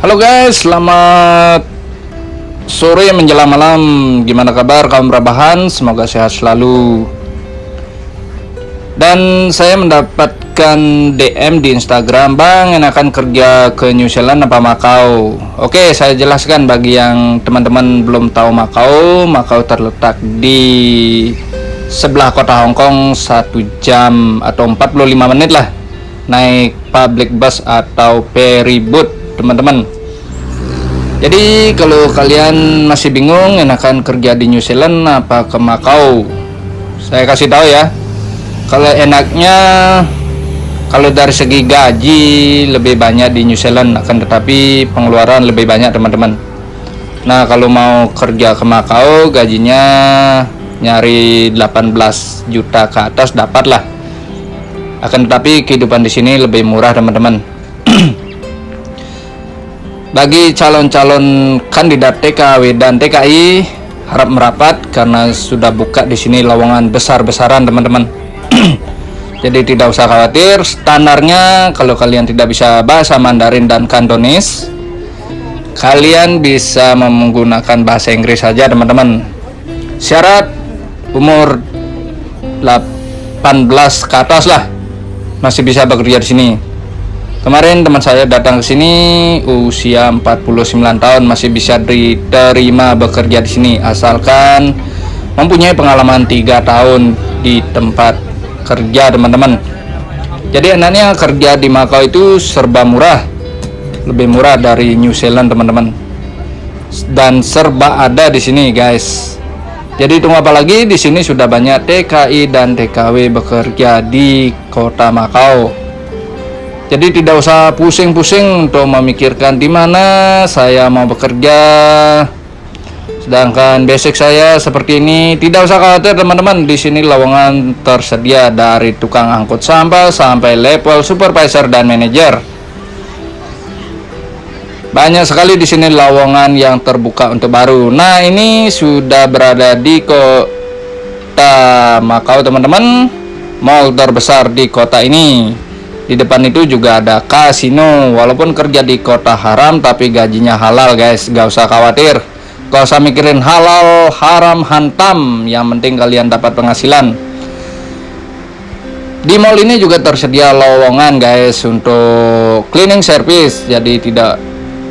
Halo guys, selamat sore menjelang malam. Gimana kabar kaum rebahan? Semoga sehat selalu. Dan saya mendapatkan DM di Instagram, Bang, enakan kerja ke New Zealand apa Makau? Oke, saya jelaskan bagi yang teman-teman belum tahu Makau. Makau terletak di sebelah kota Hong Kong satu jam atau 45 menit lah naik public bus atau ferry boat teman-teman. Jadi kalau kalian masih bingung enakan kerja di New Zealand apa ke Macau? Saya kasih tahu ya kalau enaknya kalau dari segi gaji lebih banyak di New Zealand akan tetapi pengeluaran lebih banyak teman-teman. Nah kalau mau kerja ke Macau gajinya nyari 18 juta ke atas dapat lah akan tetapi kehidupan di sini lebih murah teman-teman bagi calon-calon kandidat TKW dan TKI harap merapat karena sudah buka di sini lowongan besar-besaran teman-teman. Jadi tidak usah khawatir standarnya kalau kalian tidak bisa bahasa Mandarin dan Kantonis kalian bisa menggunakan bahasa Inggris saja teman-teman. Syarat umur 18 ke atas lah. Masih bisa bekerja di sini Kemarin teman saya datang ke sini usia 49 tahun masih bisa diterima bekerja di sini asalkan mempunyai pengalaman tiga tahun di tempat kerja teman-teman. Jadi enaknya kerja di Macau itu serba murah, lebih murah dari New Zealand teman-teman. Dan serba ada di sini guys. Jadi tunggu apa lagi di sini sudah banyak TKI dan TKW bekerja di kota Macau jadi tidak usah pusing-pusing untuk memikirkan di mana saya mau bekerja. Sedangkan basic saya seperti ini tidak usah khawatir teman-teman. Di sini lowongan tersedia dari tukang angkut sampah sampai level supervisor dan manajer. Banyak sekali di sini lowongan yang terbuka untuk baru. Nah ini sudah berada di kota Makau teman-teman. Mall terbesar di kota ini di depan itu juga ada kasino walaupun kerja di kota haram tapi gajinya halal guys. Gak usah khawatir. Gak usah mikirin halal haram hantam. Yang penting kalian dapat penghasilan. Di mall ini juga tersedia lowongan guys untuk cleaning service. Jadi tidak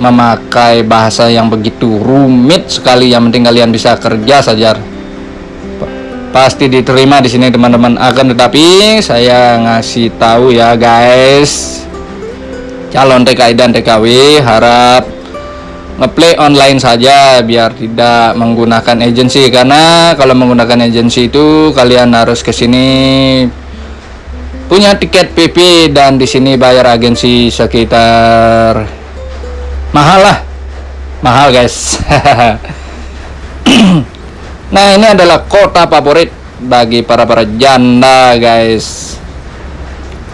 memakai bahasa yang begitu rumit sekali. Yang penting kalian bisa kerja saja pasti diterima di sini teman-teman. Akan tetapi saya ngasih tahu ya guys. Calon TKI dan TKW harap ngeplay online saja biar tidak menggunakan agensi. Karena kalau menggunakan agensi itu kalian harus ke sini punya tiket PP dan di sini bayar agensi sekitar mahal lah. Mahal guys Nah ini adalah kota favorit bagi para para janda guys.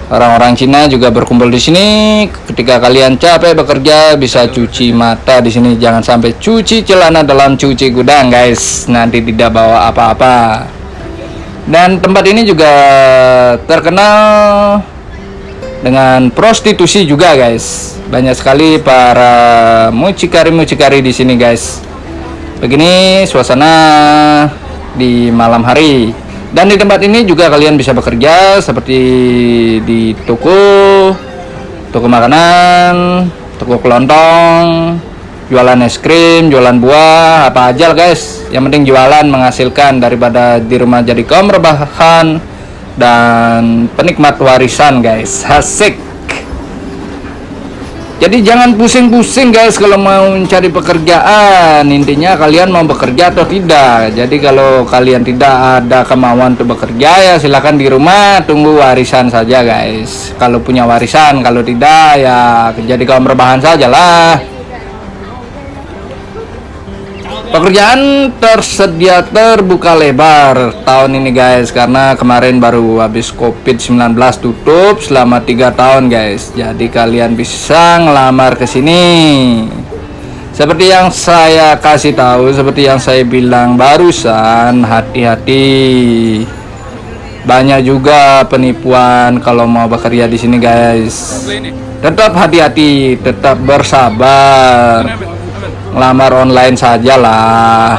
Orang-orang Cina juga berkumpul di sini. Ketika kalian capek bekerja bisa cuci mata di sini. Jangan sampai cuci celana dalam cuci gudang guys. Nanti tidak bawa apa-apa. Dan tempat ini juga terkenal dengan prostitusi juga guys. Banyak sekali para mucikari-mucikari di sini guys begini suasana di malam hari. Dan di tempat ini juga kalian bisa bekerja seperti di toko toko makanan toko kelontong jualan es krim jualan buah apa aja guys. Yang penting jualan menghasilkan daripada di rumah jadi kaum rebahan dan penikmat warisan guys. Asik jadi jangan pusing-pusing guys kalau mau mencari pekerjaan. Intinya kalian mau bekerja atau tidak. Jadi kalau kalian tidak ada kemauan untuk bekerja ya silahkan di rumah tunggu warisan saja guys. Kalau punya warisan kalau tidak ya jadi kaum rebahan saja lah Pekerjaan tersedia terbuka lebar tahun ini guys karena kemarin baru habis COVID-19 tutup selama tiga tahun guys. Jadi kalian bisa ngelamar ke sini. Seperti yang saya kasih tahu, seperti yang saya bilang barusan, hati-hati. banyak juga penipuan kalau mau bekerja di sini guys tetap hati-hati tetap bersabar ngelamar online saja lah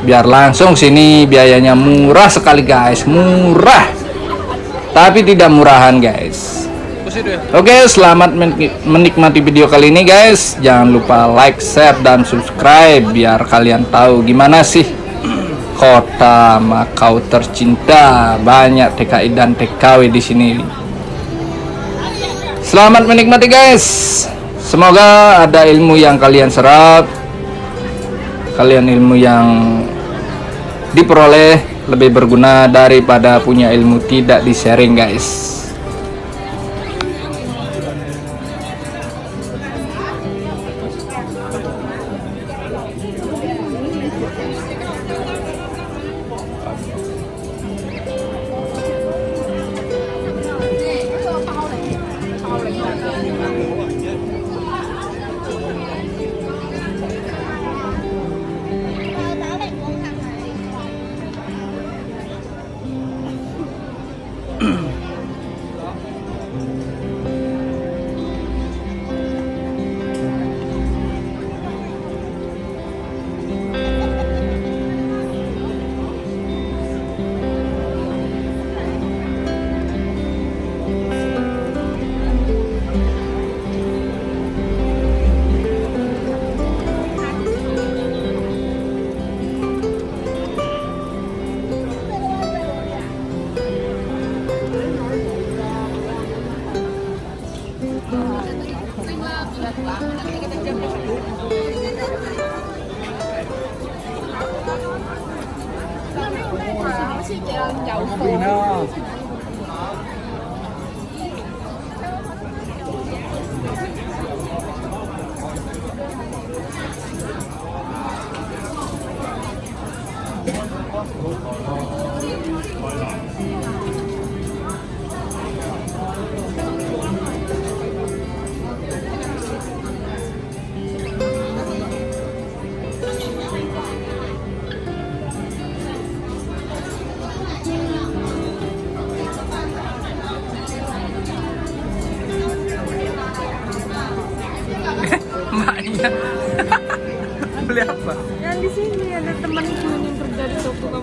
biar langsung sini biayanya murah sekali guys. Murah. Tapi tidak murahan guys. Oke selamat menikmati video kali ini guys. Jangan lupa like share dan subscribe biar kalian tahu gimana sih kota Makau tercinta. Banyak TKI dan TKW di sini. Selamat menikmati guys. Semoga ada ilmu yang kalian serap kalian ilmu yang diperoleh lebih berguna daripada punya ilmu tidak di sharing guys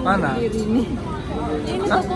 Mana? ini. Ini toko